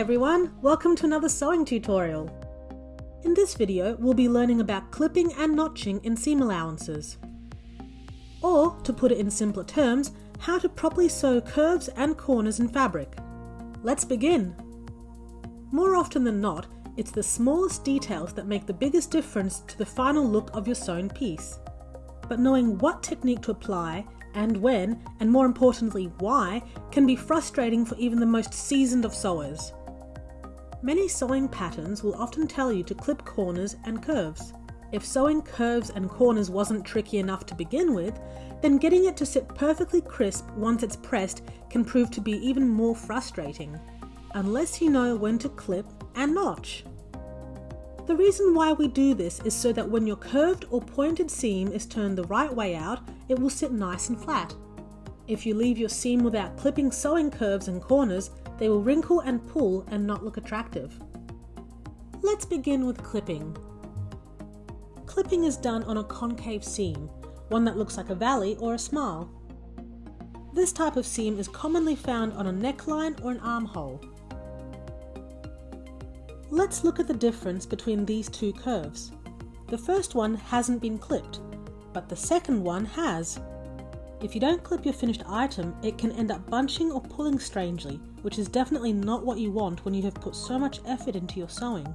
everyone, welcome to another sewing tutorial. In this video, we'll be learning about clipping and notching in seam allowances. Or, to put it in simpler terms, how to properly sew curves and corners in fabric. Let's begin. More often than not, it's the smallest details that make the biggest difference to the final look of your sewn piece. But knowing what technique to apply and when, and more importantly why, can be frustrating for even the most seasoned of sewers. Many sewing patterns will often tell you to clip corners and curves. If sewing curves and corners wasn't tricky enough to begin with, then getting it to sit perfectly crisp once it's pressed can prove to be even more frustrating, unless you know when to clip and notch. The reason why we do this is so that when your curved or pointed seam is turned the right way out, it will sit nice and flat. If you leave your seam without clipping sewing curves and corners, they will wrinkle and pull and not look attractive. Let's begin with clipping. Clipping is done on a concave seam, one that looks like a valley or a smile. This type of seam is commonly found on a neckline or an armhole. Let's look at the difference between these two curves. The first one hasn't been clipped, but the second one has. If you don't clip your finished item, it can end up bunching or pulling strangely, which is definitely not what you want when you have put so much effort into your sewing.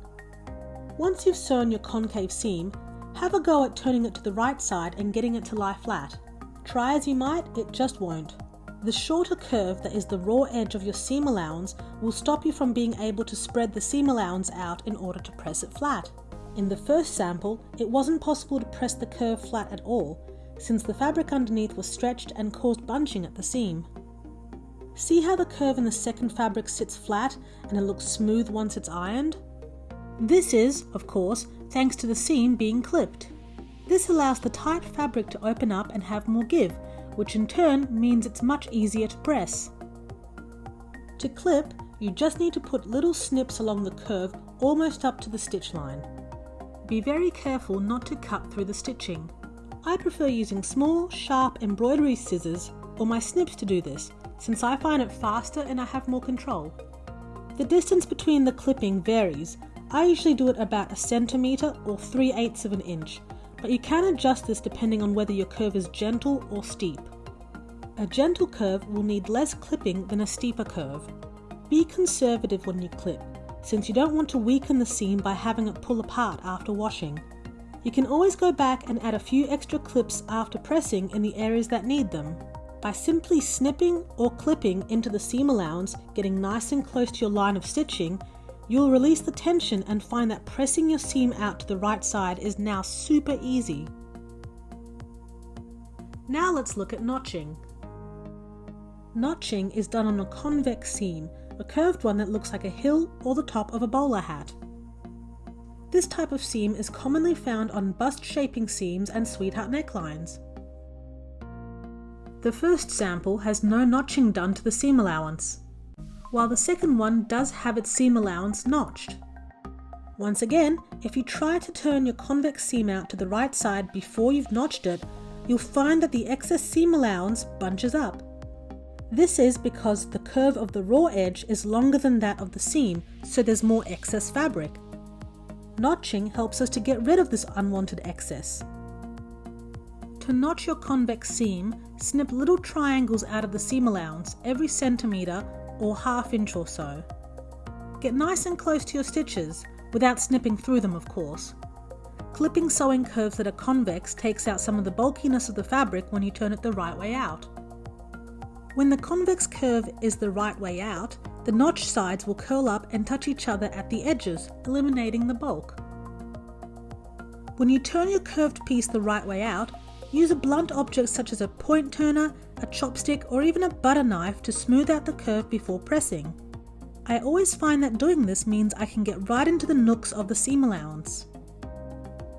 Once you've sewn your concave seam, have a go at turning it to the right side and getting it to lie flat. Try as you might, it just won't. The shorter curve that is the raw edge of your seam allowance will stop you from being able to spread the seam allowance out in order to press it flat. In the first sample, it wasn't possible to press the curve flat at all, since the fabric underneath was stretched and caused bunching at the seam. See how the curve in the second fabric sits flat and it looks smooth once it's ironed? This is, of course, thanks to the seam being clipped. This allows the tight fabric to open up and have more give, which in turn means it's much easier to press. To clip, you just need to put little snips along the curve almost up to the stitch line. Be very careful not to cut through the stitching. I prefer using small, sharp embroidery scissors or my snips to do this, since I find it faster and I have more control. The distance between the clipping varies. I usually do it about a centimetre or 3 eighths of an inch, but you can adjust this depending on whether your curve is gentle or steep. A gentle curve will need less clipping than a steeper curve. Be conservative when you clip, since you don't want to weaken the seam by having it pull apart after washing. You can always go back and add a few extra clips after pressing in the areas that need them. By simply snipping or clipping into the seam allowance, getting nice and close to your line of stitching, You'll release the tension and find that pressing your seam out to the right side is now super easy. Now let's look at notching. Notching is done on a convex seam, a curved one that looks like a hill or the top of a bowler hat. This type of seam is commonly found on bust shaping seams and sweetheart necklines. The first sample has no notching done to the seam allowance while the second one does have its seam allowance notched. Once again, if you try to turn your convex seam out to the right side before you've notched it, you'll find that the excess seam allowance bunches up. This is because the curve of the raw edge is longer than that of the seam, so there's more excess fabric. Notching helps us to get rid of this unwanted excess. To notch your convex seam, snip little triangles out of the seam allowance every centimetre or half inch or so. Get nice and close to your stitches, without snipping through them of course. Clipping sewing curves that are convex takes out some of the bulkiness of the fabric when you turn it the right way out. When the convex curve is the right way out, the notch sides will curl up and touch each other at the edges, eliminating the bulk. When you turn your curved piece the right way out, use a blunt object such as a point turner, a chopstick or even a butter knife to smooth out the curve before pressing. I always find that doing this means I can get right into the nooks of the seam allowance.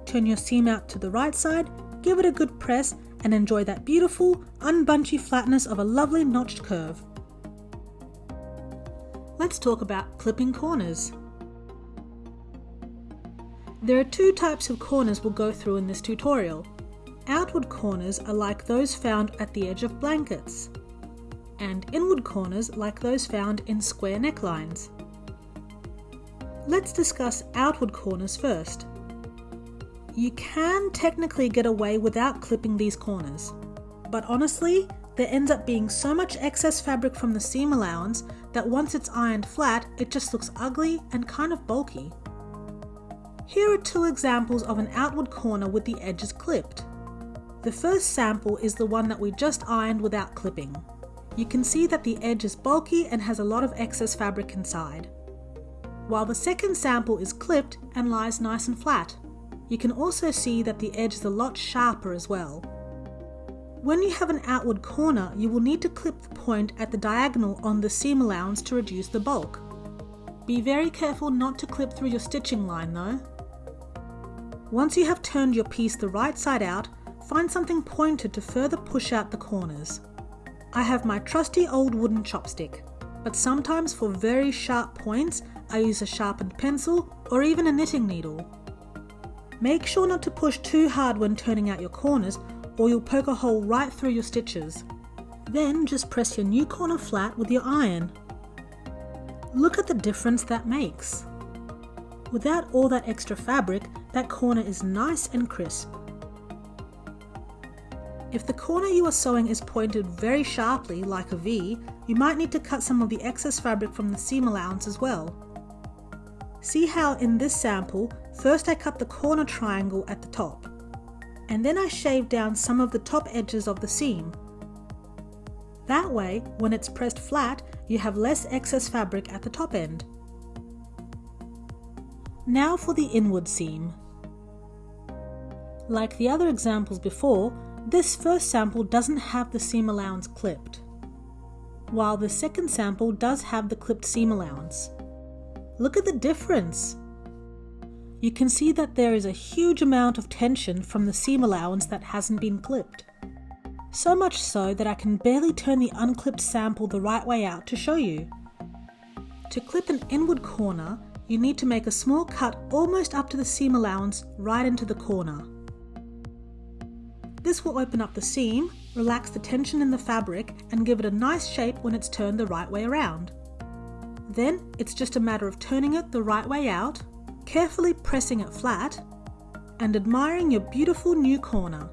Turn your seam out to the right side, give it a good press and enjoy that beautiful, unbunchy flatness of a lovely notched curve. Let's talk about clipping corners. There are two types of corners we'll go through in this tutorial. Outward corners are like those found at the edge of blankets, and inward corners like those found in square necklines. Let's discuss outward corners first. You can technically get away without clipping these corners, but honestly, there ends up being so much excess fabric from the seam allowance that once it's ironed flat, it just looks ugly and kind of bulky. Here are two examples of an outward corner with the edges clipped. The first sample is the one that we just ironed without clipping. You can see that the edge is bulky and has a lot of excess fabric inside. While the second sample is clipped and lies nice and flat. You can also see that the edge is a lot sharper as well. When you have an outward corner, you will need to clip the point at the diagonal on the seam allowance to reduce the bulk. Be very careful not to clip through your stitching line though. Once you have turned your piece the right side out, find something pointed to further push out the corners. I have my trusty old wooden chopstick, but sometimes for very sharp points I use a sharpened pencil or even a knitting needle. Make sure not to push too hard when turning out your corners or you'll poke a hole right through your stitches. Then just press your new corner flat with your iron. Look at the difference that makes. Without all that extra fabric, that corner is nice and crisp. If the corner you are sewing is pointed very sharply like a V, you might need to cut some of the excess fabric from the seam allowance as well. See how in this sample, first I cut the corner triangle at the top and then I shave down some of the top edges of the seam. That way, when it's pressed flat, you have less excess fabric at the top end. Now for the inward seam. Like the other examples before, this first sample doesn't have the seam allowance clipped, while the second sample does have the clipped seam allowance. Look at the difference! you can see that there is a huge amount of tension from the seam allowance that hasn't been clipped. So much so that I can barely turn the unclipped sample the right way out to show you. To clip an inward corner, you need to make a small cut almost up to the seam allowance right into the corner. This will open up the seam, relax the tension in the fabric and give it a nice shape when it's turned the right way around. Then it's just a matter of turning it the right way out carefully pressing it flat and admiring your beautiful new corner.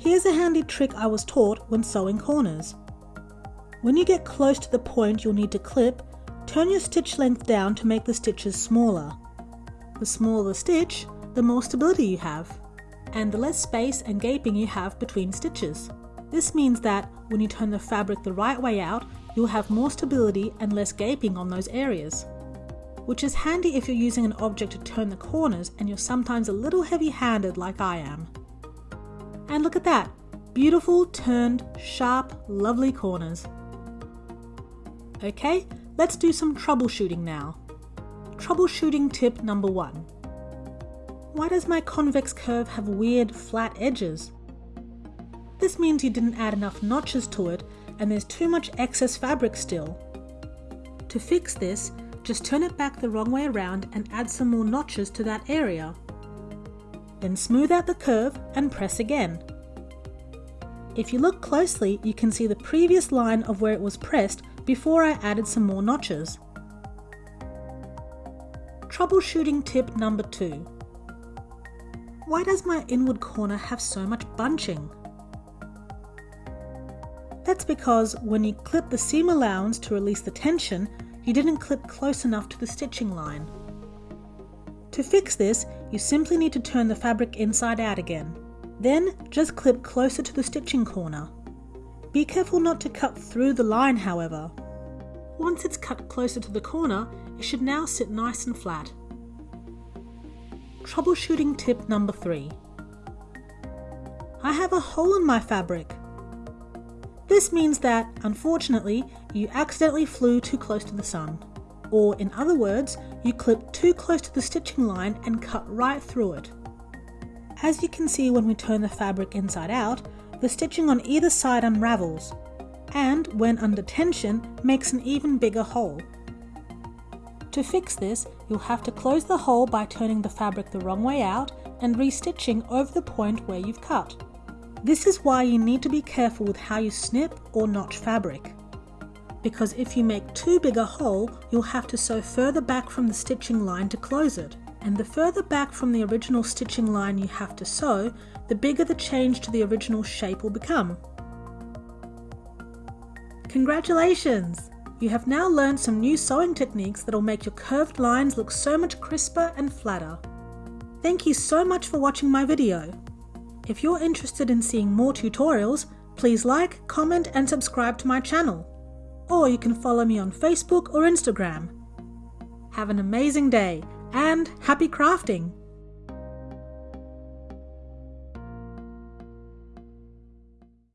Here's a handy trick I was taught when sewing corners. When you get close to the point you'll need to clip, turn your stitch length down to make the stitches smaller. The smaller the stitch, the more stability you have, and the less space and gaping you have between stitches. This means that when you turn the fabric the right way out, you'll have more stability and less gaping on those areas. Which is handy if you're using an object to turn the corners and you're sometimes a little heavy-handed like I am. And look at that, beautiful, turned, sharp, lovely corners. Okay, let's do some troubleshooting now. Troubleshooting tip number one. Why does my convex curve have weird flat edges? This means you didn't add enough notches to it and there's too much excess fabric still. To fix this, just turn it back the wrong way around and add some more notches to that area. Then smooth out the curve and press again. If you look closely, you can see the previous line of where it was pressed before I added some more notches. Troubleshooting tip number two. Why does my inward corner have so much bunching? That's because when you clip the seam allowance to release the tension, you didn't clip close enough to the stitching line. To fix this, you simply need to turn the fabric inside out again. Then just clip closer to the stitching corner. Be careful not to cut through the line however. Once it's cut closer to the corner, it should now sit nice and flat. Troubleshooting tip number 3. I have a hole in my fabric. This means that, unfortunately, you accidentally flew too close to the sun. Or, in other words, you clipped too close to the stitching line and cut right through it. As you can see when we turn the fabric inside out, the stitching on either side unravels, and when under tension, makes an even bigger hole. To fix this, you'll have to close the hole by turning the fabric the wrong way out and restitching over the point where you've cut. This is why you need to be careful with how you snip or notch fabric. because if you make too big a hole, you'll have to sew further back from the stitching line to close it. And the further back from the original stitching line you have to sew, the bigger the change to the original shape will become. Congratulations! You have now learned some new sewing techniques that will make your curved lines look so much crisper and flatter. Thank you so much for watching my video. If you're interested in seeing more tutorials, please like, comment and subscribe to my channel. Or you can follow me on Facebook or Instagram. Have an amazing day and happy crafting!